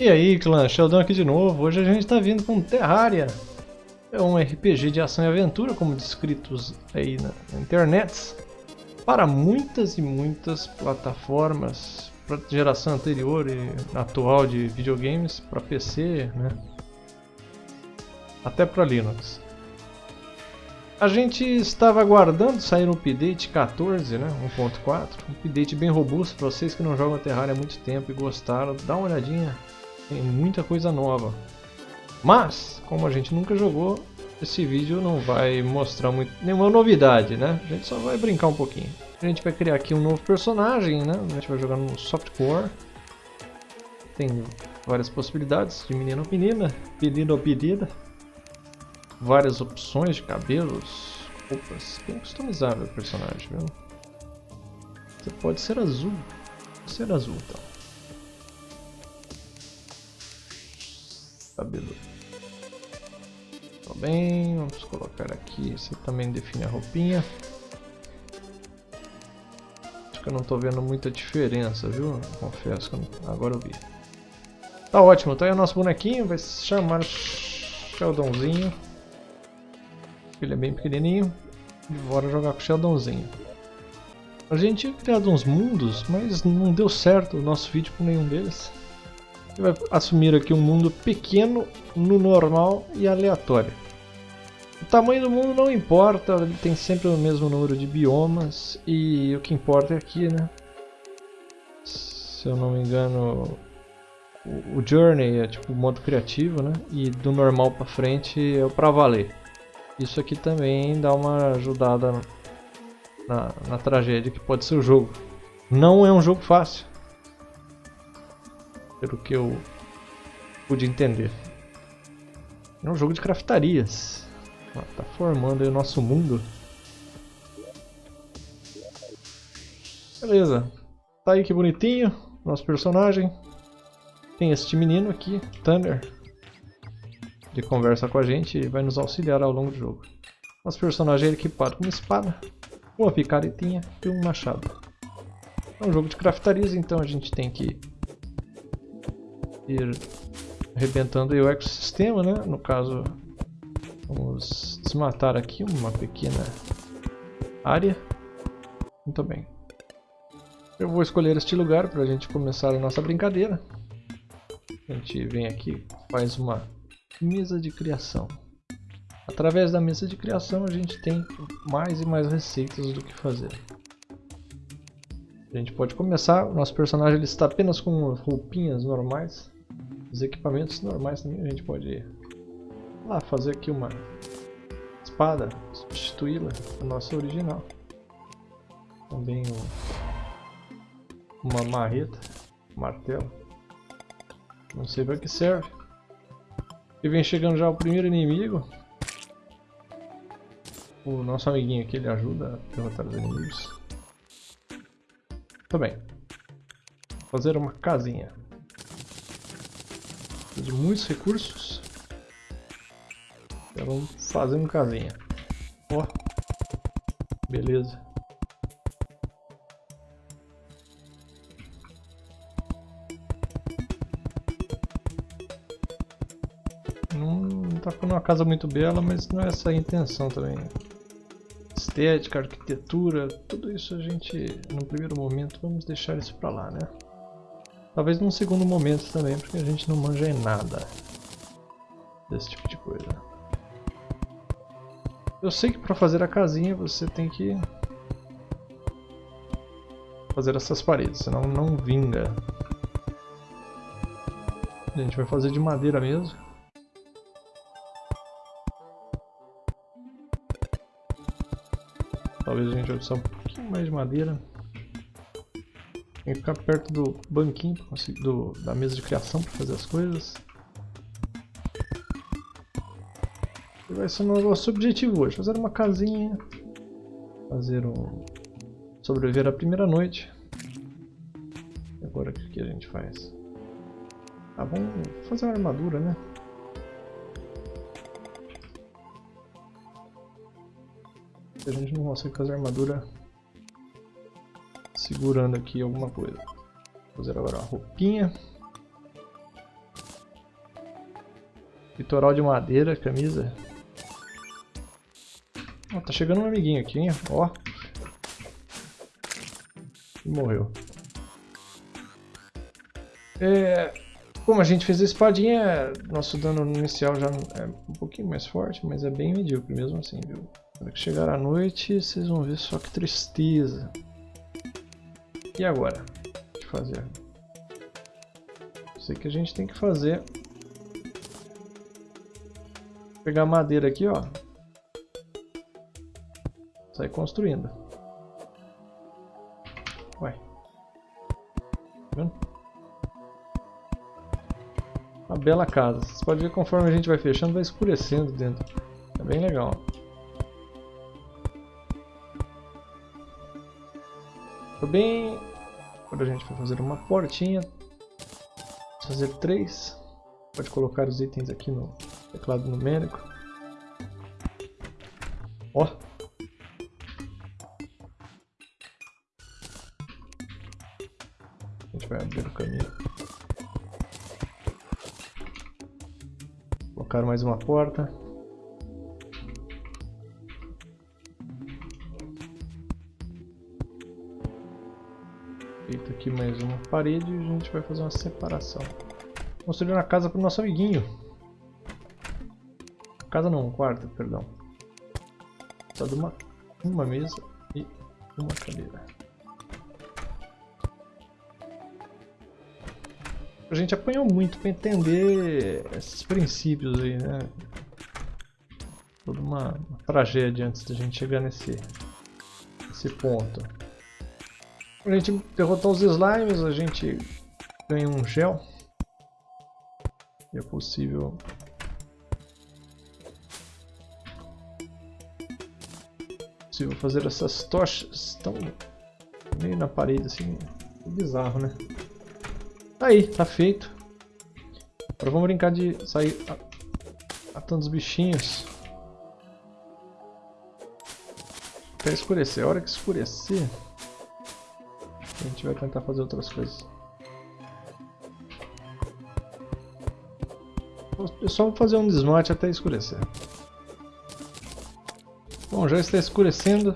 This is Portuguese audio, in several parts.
E aí, clã, Sheldon aqui de novo. Hoje a gente está vindo com Terraria. É um RPG de ação e aventura, como descritos aí na, internet, para muitas e muitas plataformas, para geração anterior e atual de videogames, para PC, né? até para Linux. A gente estava aguardando sair um update 14, né, 1.4, um update bem robusto para vocês que não jogam Terraria há muito tempo e gostaram, dá uma olhadinha tem muita coisa nova. Mas, como a gente nunca jogou, esse vídeo não vai mostrar muito, nenhuma novidade, né? A gente só vai brincar um pouquinho. A gente vai criar aqui um novo personagem, né? A gente vai jogar no softcore. Tem várias possibilidades de menino ou menina, pedido ou pedida. Várias opções de cabelos, roupas. Bem customizável o personagem, viu? Você pode ser azul. Pode ser azul, então. Cabelo. Tá bem, vamos colocar aqui, você também define a roupinha. Acho que eu não estou vendo muita diferença, viu? Confesso que não... agora eu vi. Tá ótimo, tá aí o nosso bonequinho, vai se chamar Sheldonzinho. Ele é bem pequenininho. E bora jogar com o Sheldonzinho. A gente tinha criado uns mundos, mas não deu certo o nosso vídeo com nenhum deles vai assumir aqui um mundo pequeno, no normal e aleatório. O tamanho do mundo não importa, ele tem sempre o mesmo número de biomas e o que importa é aqui, né? Se eu não me engano, o, Journey é tipo o modo criativo, né? E do normal para frente é o pra valer. Isso aqui também dá uma ajudada na, na tragédia que pode ser o jogo. Não é um jogo fácil pelo que eu pude entender. É um jogo de craftarias. Tá formando o nosso mundo. Beleza. Tá aí que bonitinho. Nosso personagem. Tem este menino aqui, Thunder. Ele conversa com a gente e vai nos auxiliar ao longo do jogo. Nosso personagem é equipado com uma espada, uma picaretinha e um machado. É um jogo de craftarias, então a gente tem que ir arrebentando o ecossistema, né? No caso, vamos desmatar aqui uma pequena área. Muito bem. Eu vou escolher este lugar para a gente começar a nossa brincadeira. A gente vem aqui, faz uma mesa de criação. Através da mesa de criação a gente tem mais e mais receitas do que fazer. A gente pode começar, o nosso personagem ele está apenas com roupinhas normais. Os equipamentos normais também a gente pode lá fazer aqui uma espada, substituí-la da nossa original. Também um, uma marreta, um martelo. Não sei para que serve. E vem chegando já o primeiro inimigo. O nosso amiguinho aqui ele ajuda a derrotar os inimigos. Também. Fazer uma casinha de muitos recursos. Então fazendo casinha. Ó. Beleza. Não tá ficando uma casa muito bela, mas não é essa a intenção também. Estética, arquitetura, tudo isso a gente, no primeiro momento, vamos deixar isso pra lá, né? Talvez num segundo momento também, porque a gente não manja em nada desse tipo de coisa. Eu sei que para fazer a casinha você tem que fazer essas paredes, senão não vinga. A gente vai fazer de madeira mesmo. Talvez a gente vai precisar um pouquinho mais de madeira. Tem que ficar perto do banquinho do, da mesa de criação para fazer as coisas. E vai ser o nosso objetivo hoje, fazer uma casinha, fazer um... sobreviver a primeira noite. E agora o que a gente faz? Ah, vamos fazer uma armadura, né? A gente não consegue fazer armadura segurando aqui alguma coisa. Vou fazer agora uma roupinha. Litoral de madeira, camisa. Oh, tá chegando um amiguinho aqui, hein? Ó. E morreu. É, como a gente fez a espadinha, nosso dano inicial já é um pouquinho mais forte, mas é bem medíocre mesmo assim, viu? Quando chegar a noite, vocês vão ver só que tristeza. E agora? O que fazer? Sei que a gente tem que fazer... Pegar madeira aqui, ó. Sair construindo. Ué. Tá vendo? Uma bela casa. Vocês podem ver conforme a gente vai fechando, vai escurecendo dentro. É bem legal. bem... Agora a gente vai fazer uma portinha. Vamos fazer três. Pode colocar os itens aqui no teclado numérico. Ó! A gente vai abrir o caminho. Colocar mais uma porta. Mais uma parede e a gente vai fazer uma separação. Construir uma casa para o nosso amiguinho. Casa não, um quarto, perdão. Só de uma, uma mesa e uma cadeira. A gente apanhou muito para entender esses princípios aí, né? Toda uma, uma tragédia antes da gente chegar nesse, nesse ponto. A gente derrotar os slimes, a gente ganha um gel. E é possível... possível fazer essas tochas tão meio na parede assim. Bizarro, né? Aí, tá feito. Agora vamos brincar de sair matando os bichinhos. Até escurecer. A hora que escurecer... A gente vai tentar fazer outras coisas. É só fazer um desmate até escurecer. Bom, já está escurecendo.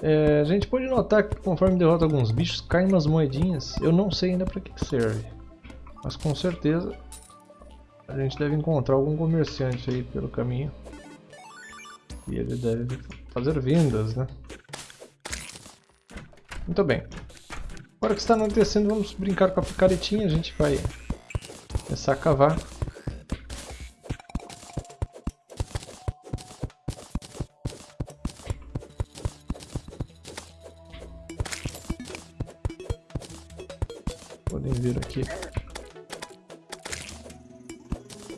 É, a gente pode notar que conforme derrota alguns bichos, caem umas moedinhas. Eu não sei ainda para que serve. Mas com certeza a gente deve encontrar algum comerciante aí pelo caminho. E ele deve fazer vendas, né? Muito bem. Agora que está anoitecendo, vamos brincar com a picaretinha. A gente vai começar a cavar. Podem ver aqui.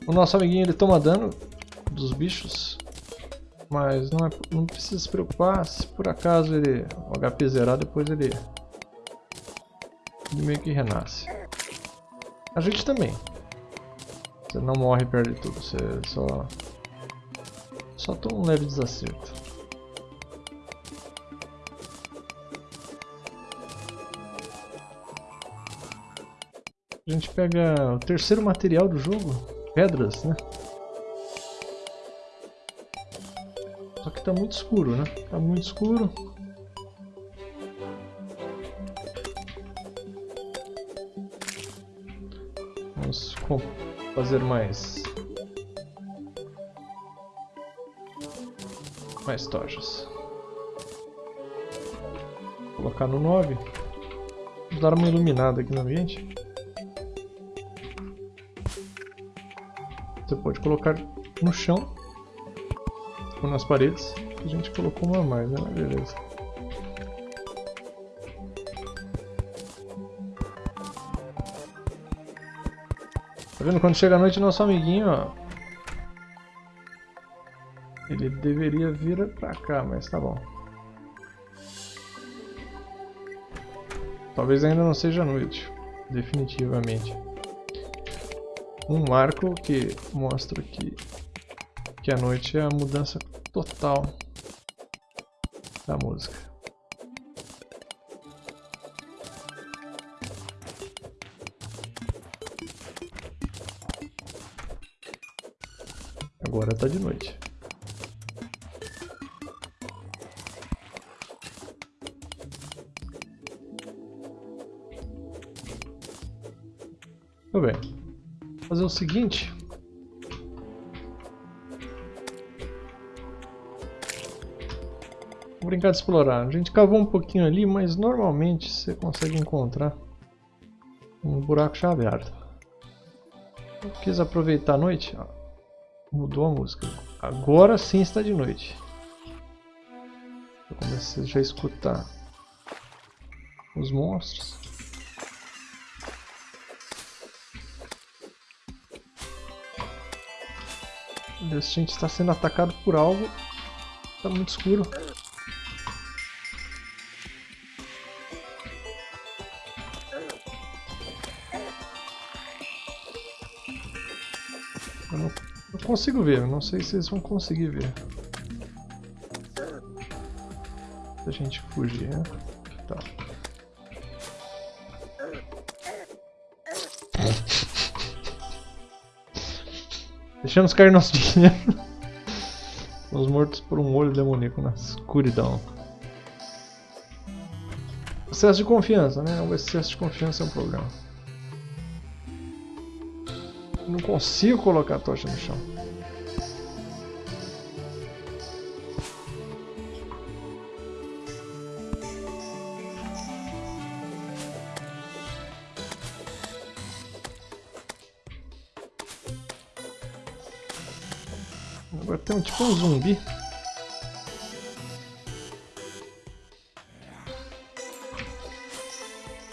O nosso amiguinho ele toma dano dos bichos. Mas não, é, não precisa se preocupar se por acaso ele, o HP zerar, depois ele ele meio que renasce. A gente também. Você não morre e perde tudo, você só... Só toma um leve desacerto. A gente pega o terceiro material do jogo, pedras, né? Só que tá muito escuro, né? Tá muito escuro. Fazer mais mais tochas. Vou colocar no 9. Vou dar uma iluminada aqui no ambiente. Você pode colocar no chão ou nas paredes. A gente colocou uma mais, né? Beleza. Tá vendo? Quando chega a noite, nosso amiguinho, ó. Ele deveria vir pra cá, mas tá bom. Talvez ainda não seja noite, definitivamente. Um marco que mostra que, que a noite é a mudança total da música. Agora tá de noite. Tudo bem. Vou fazer o seguinte. Vou brincar de explorar. A gente cavou um pouquinho ali, mas normalmente você consegue encontrar um buraco chaveado. Eu quis aproveitar a noite. Mudou a música. Agora sim está de noite. Eu já a escutar os monstros. A gente está sendo atacado por algo. Está muito escuro. Consigo ver, não sei se vocês vão conseguir ver. Se a gente fugir, né? Tá. Deixamos cair nosso dinheiro. Fomos mortos por um olho demoníaco na escuridão. Excesso de confiança, né? O excesso de confiança é um problema. Não consigo colocar a tocha no chão. Tipo um zumbi.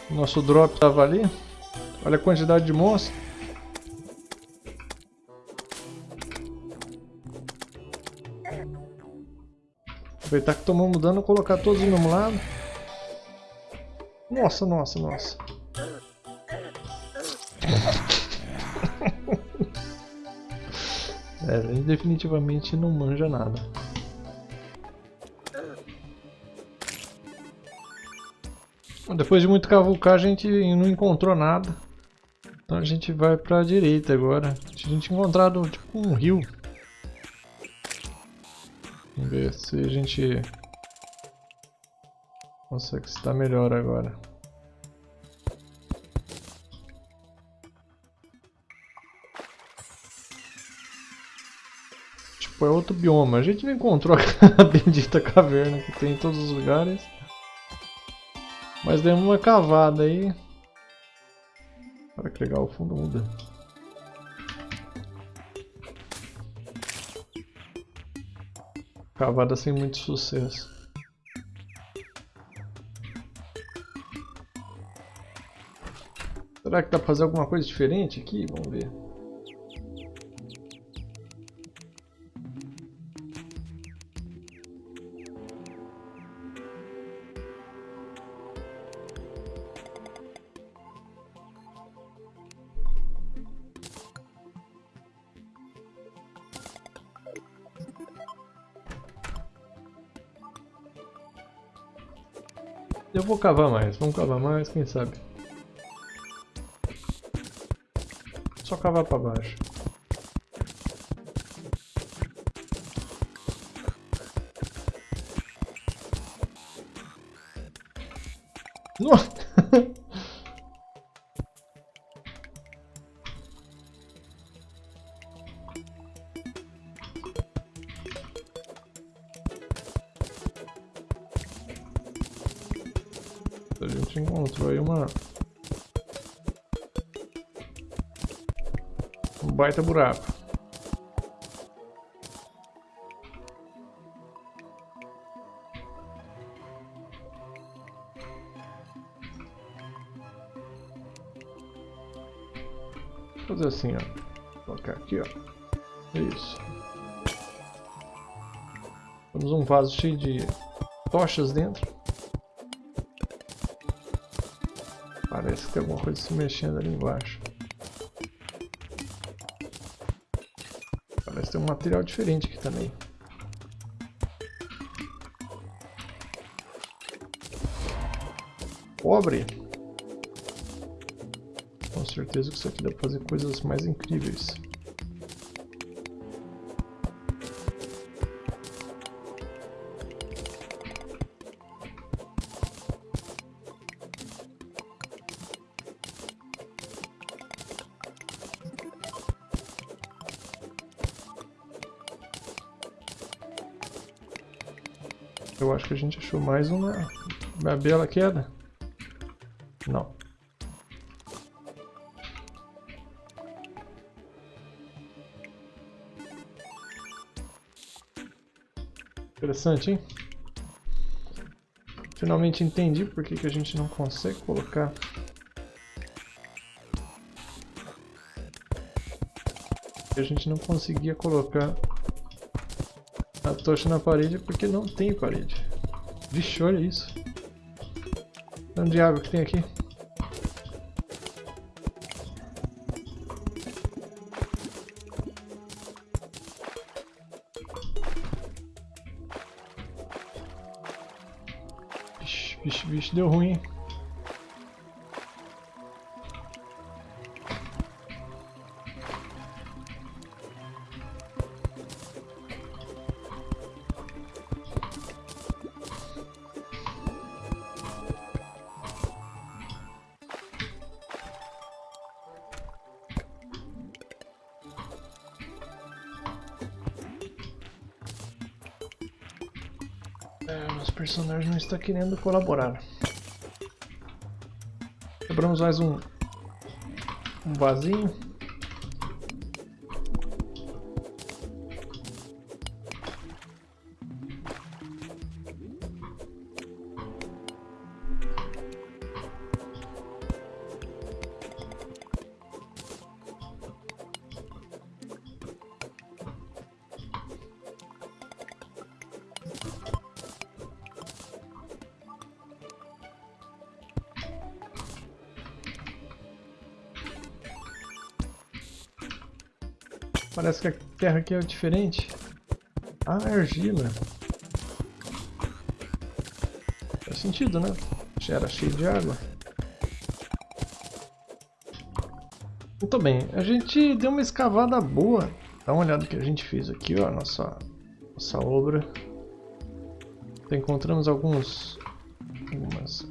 Nosso drop estava ali. Olha a quantidade de monstros. Aproveitar que tomamos dano, colocar todos no mesmo lado. Nossa, nossa, nossa. É, ele definitivamente não manja nada. Depois de muito cavucar, a gente não encontrou nada. Então a gente vai pra direita agora. A gente encontrado tipo um rio. Vamos ver se a gente consegue estar melhor agora. Tipo, é outro bioma. A gente não encontrou a bendita caverna que tem em todos os lugares. Mas deu uma cavada aí. Olha que legal, o fundo muda. Cavada sem muito sucesso. Será que dá pra fazer alguma coisa diferente aqui? Vamos ver. Eu vou cavar mais, vamos cavar mais, quem sabe. Só cavar pra baixo. Nossa! baita buraco. Vou fazer assim, ó. Colocar aqui, ó. Isso. Temos um vaso cheio de tochas dentro. Parece que tem alguma coisa se mexendo ali embaixo. Ter um material diferente aqui também. Cobre! Com certeza que isso aqui dá pra fazer coisas mais incríveis. Acho que a gente achou mais uma, uma bela queda. Não. Interessante, hein? Finalmente entendi por que, que a gente não consegue colocar a gente não conseguia colocar a tocha na parede porque não tem parede. Vixe, olha isso. Tanto de água que tem aqui. Vixe, vixe, vixe, deu ruim. Personagem não está querendo colaborar. Quebramos mais um, um vasinho. Parece que a terra aqui é diferente. Ah, argila. Faz sentido, né? Já era cheio de água. Muito bem, a gente deu uma escavada boa. Dá uma olhada no que a gente fez aqui, ó, nossa, nossa obra. Então, encontramos alguns... algumas...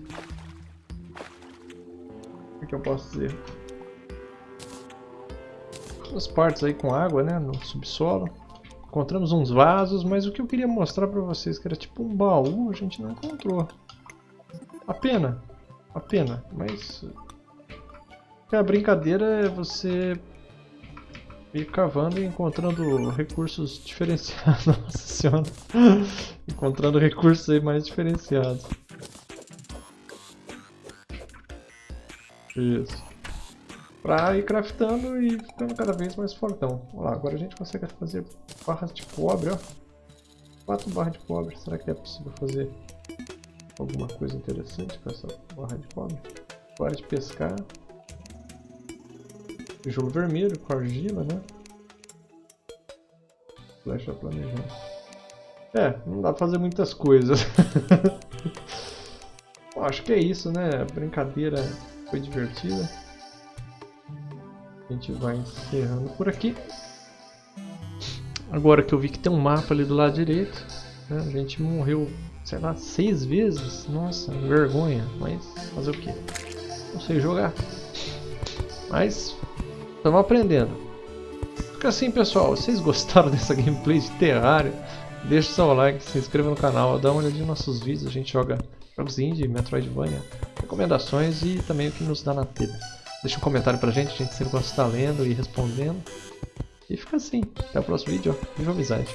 O que eu posso dizer? As partes aí com água, né, no subsolo. Encontramos uns vasos, mas o que eu queria mostrar pra vocês, que era tipo um baú, a gente não encontrou. A pena, a pena, mas... A brincadeira é você ir cavando e encontrando recursos diferenciados. Nossa senhora. encontrando recursos aí mais diferenciados. Isso para ir craftando e ficando cada vez mais fortão. Olha lá, agora a gente consegue fazer barras de cobre, ó. Quatro barras de cobre. Será que é possível fazer alguma coisa interessante com essa barra de cobre? Barra de pescar. Tijolo vermelho com argila, né? Flecha planejando. É, não dá pra fazer muitas coisas. Bom, acho que é isso, né? A brincadeira foi divertida. A gente vai encerrando por aqui. Agora que eu vi que tem um mapa ali do lado direito, né? a gente morreu, sei lá, seis vezes. Nossa, vergonha. Mas fazer o que? Não sei jogar. Mas estamos aprendendo. Fica assim, pessoal. Vocês gostaram dessa gameplay de Terraria? Deixa o seu like, se inscreva no canal, dá uma olhadinha nos nossos vídeos. A gente joga jogos indie, Metroidvania, recomendações e também o que nos dá na telha. Deixa um comentário pra gente, a gente sempre gosta de estar lendo e respondendo. E fica assim. Até o próximo vídeo. Viva amizade.